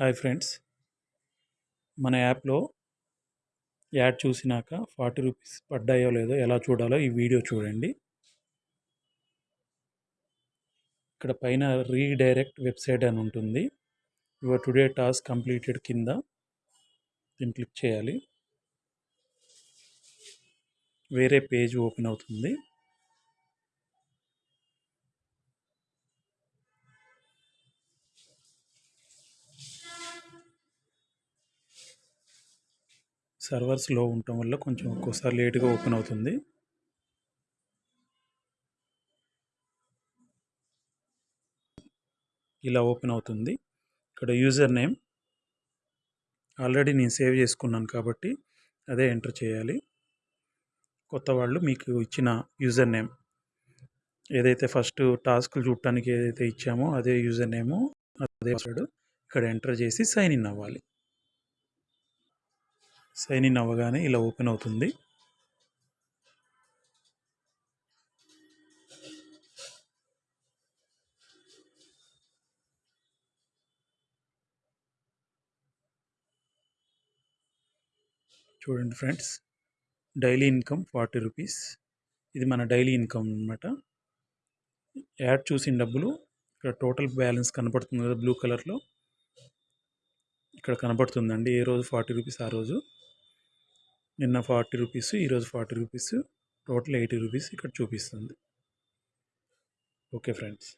Hi friends. మన యాప్లో add చూసినాక ఫార్టీ రూపీస్ పడ్డాయో లేదో ఎలా చూడాలో ఈ వీడియో చూడండి. ఇక్కడ పైన రీడైరెక్ట్ వెబ్సైట్ అని ఉంటుంది. యువర్ టుడే టాస్క్ కంప్లీటెడ్ కింద దీన్ని క్లిక్ చేయాలి. వేరే పేజ్ ఓపెన్ అవుతుంది. సర్వర్స్లో ఉండటం వల్ల కొంచెం ఒక్కోసారి లేట్గా ఓపెన్ అవుతుంది. ఇలా ఓపెన్ అవుతుంది. ఇక్కడ యూజర్ నేమ్. ఆల్రెడీ నేను సేవ్ చేసుకున్నాను కాబట్టి అదే ఎంటర్ చేయాలి. కొత్త వాళ్ళు మీకు ఇచ్చిన యూజర్ నేమ్. ఏదైతే ఫస్ట్ టాస్క్లు చూడటానికి ఏదైతే ఇచ్చామో అదే యూజర్ నేము అదే పాస్వర్డ్ ఇక్కడ ఎంటర్ చేసి సైన్ ఇన్ అవ్వాలి. సైన్ ఇన్ అవ్వగానే ఇలా ఓపెన్ అవుతుంది. చూడండి friends daily income forty rupees. ఇది మన డైలీ ఇన్కమ్ అనమాట యాడ్ చూసిన డబ్బులు ఇక్కడ టోటల్ బ్యాలెన్స్ కనపడుతుంది కదా బ్లూ కలర్లో. ఇక్కడ కనపడుతుందండి ఏ రోజు ఫార్టీ రూపీస్ ఆ రోజు. నిన్న ఫార్టీ రూపీస్ ఈరోజు forty rupees total eighty rupees ఇక్కడ చూపిస్తుంది. Okay friends.